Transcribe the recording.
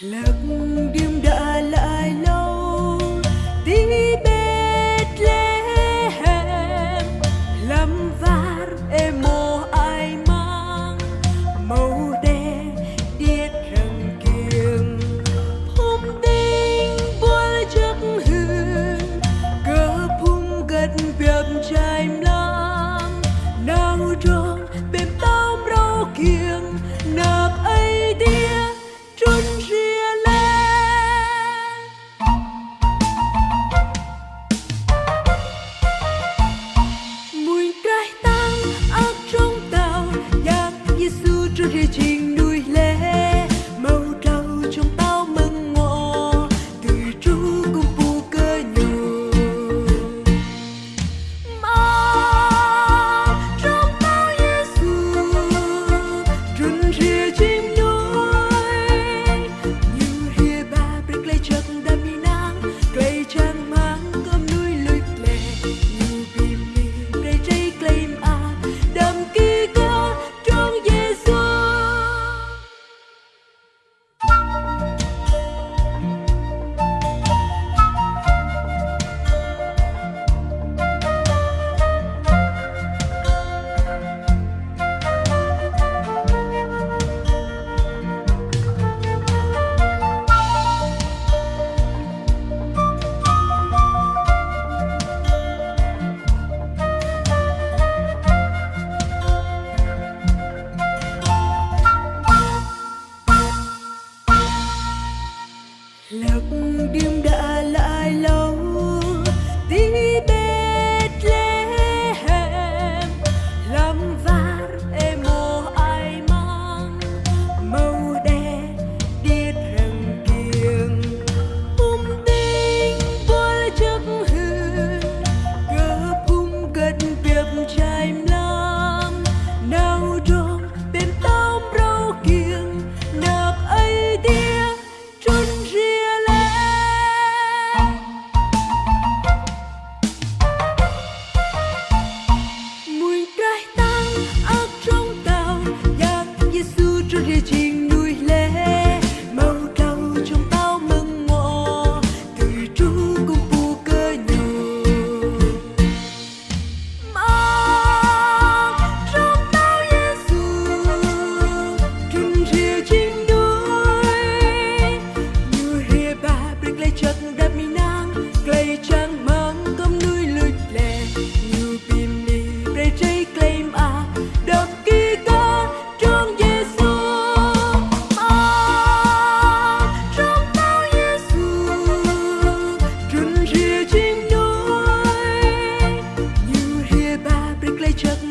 lặng đi lạc đêm đã trước